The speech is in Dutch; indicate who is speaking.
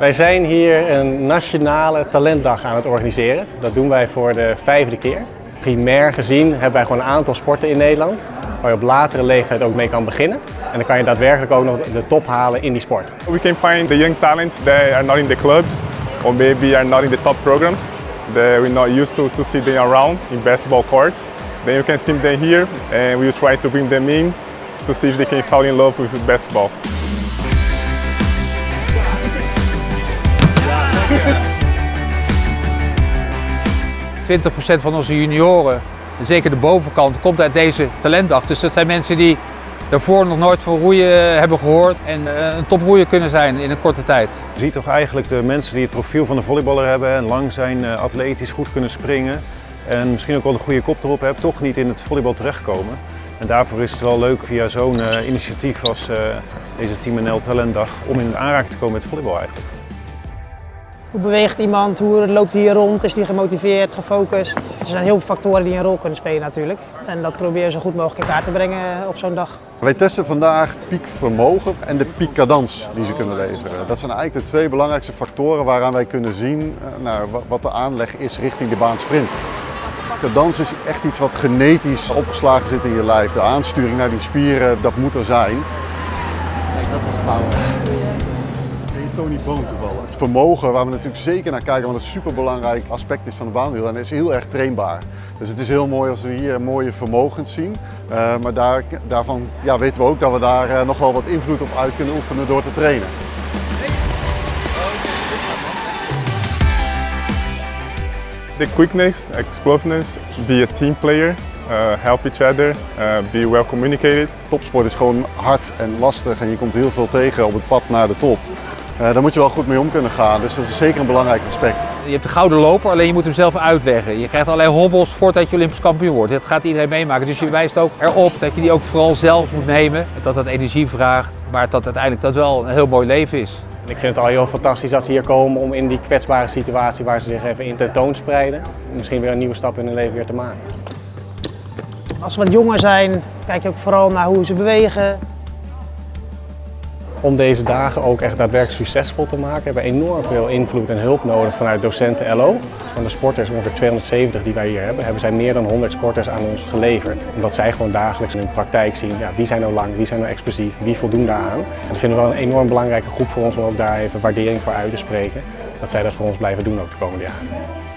Speaker 1: Wij zijn hier een nationale talentdag aan het organiseren. Dat doen wij voor de vijfde keer. Primair gezien hebben wij gewoon een aantal sporten in Nederland waar je op latere leeftijd ook mee kan beginnen. En dan kan je daadwerkelijk ook nog de top halen in die sport.
Speaker 2: We can find the young talents that are not in the clubs or maybe are not in the top programs that we're not used to, to see them around in basketball courts. Then you can see them here and we'll try to bring them in to see if they can fall in love with basketball.
Speaker 3: 20% van onze junioren, zeker de bovenkant, komt uit deze talentdag. Dus dat zijn mensen die daarvoor nog nooit van roeien hebben gehoord en eh, een toproeier kunnen zijn in een korte tijd.
Speaker 4: Je ziet toch eigenlijk de mensen die het profiel van de volleyballer hebben en lang zijn, eh, atletisch goed kunnen springen en misschien ook wel een goede kop erop hebben, toch niet in het volleybal terechtkomen. En daarvoor is het wel leuk via zo'n eh, initiatief als deze Team NL Talentdag om in aanraking te komen met volleybal eigenlijk.
Speaker 5: Hoe beweegt iemand? Hoe loopt hij hier rond? Is hij gemotiveerd, gefocust? Er zijn heel veel factoren die een rol kunnen spelen natuurlijk. En dat probeer je zo goed mogelijk in kaart te brengen op zo'n dag.
Speaker 6: Wij testen vandaag piekvermogen en de piekcadans die ze kunnen leveren. Dat zijn eigenlijk de twee belangrijkste factoren waaraan wij kunnen zien eh, nou, wat de aanleg is richting de baan sprint. Cadans is echt iets wat genetisch opgeslagen zit in je lijf. De aansturing naar die spieren, dat moet er zijn. Kijk, dat was power. Tony Boon toevallig. Het vermogen waar we natuurlijk zeker naar kijken, want het een superbelangrijk aspect is van de baanwiel en is heel erg trainbaar. Dus het is heel mooi als we hier mooie vermogens zien. Uh, maar daar, daarvan ja, weten we ook dat we daar uh, nog wel wat invloed op uit kunnen oefenen door te trainen.
Speaker 2: The quickness, explosiveness, be a team player, uh, help each other, be well communicated.
Speaker 6: Topsport is gewoon hard en lastig en je komt heel veel tegen op het pad naar de top. Uh, daar moet je wel goed mee om kunnen gaan, dus dat is zeker een belangrijk aspect.
Speaker 3: Je hebt de gouden loper, alleen je moet hem zelf uitleggen. Je krijgt allerlei hobbels voordat je Olympisch kampioen wordt. Dat gaat iedereen meemaken, dus je wijst ook erop dat je die ook vooral zelf moet nemen. Dat dat energie vraagt, maar dat uiteindelijk dat wel een heel mooi leven is.
Speaker 1: Ik vind het al heel fantastisch dat ze hier komen om in die kwetsbare situatie waar ze zich even in tentoonspreiden, misschien weer een nieuwe stap in hun leven weer te maken.
Speaker 5: Als ze wat jonger zijn, kijk je ook vooral naar hoe ze bewegen,
Speaker 1: om deze dagen ook echt daadwerkelijk succesvol te maken hebben we enorm veel invloed en hulp nodig vanuit docenten LO. Van de sporters, ongeveer 270 die wij hier hebben, hebben zij meer dan 100 sporters aan ons geleverd. Omdat zij gewoon dagelijks in hun praktijk zien, ja, wie zijn nou lang, wie zijn nou explosief, wie voldoen daaraan. En dat vinden we wel een enorm belangrijke groep voor ons om ook daar even waardering voor uit te spreken. Dat zij dat voor ons blijven doen ook de komende jaren.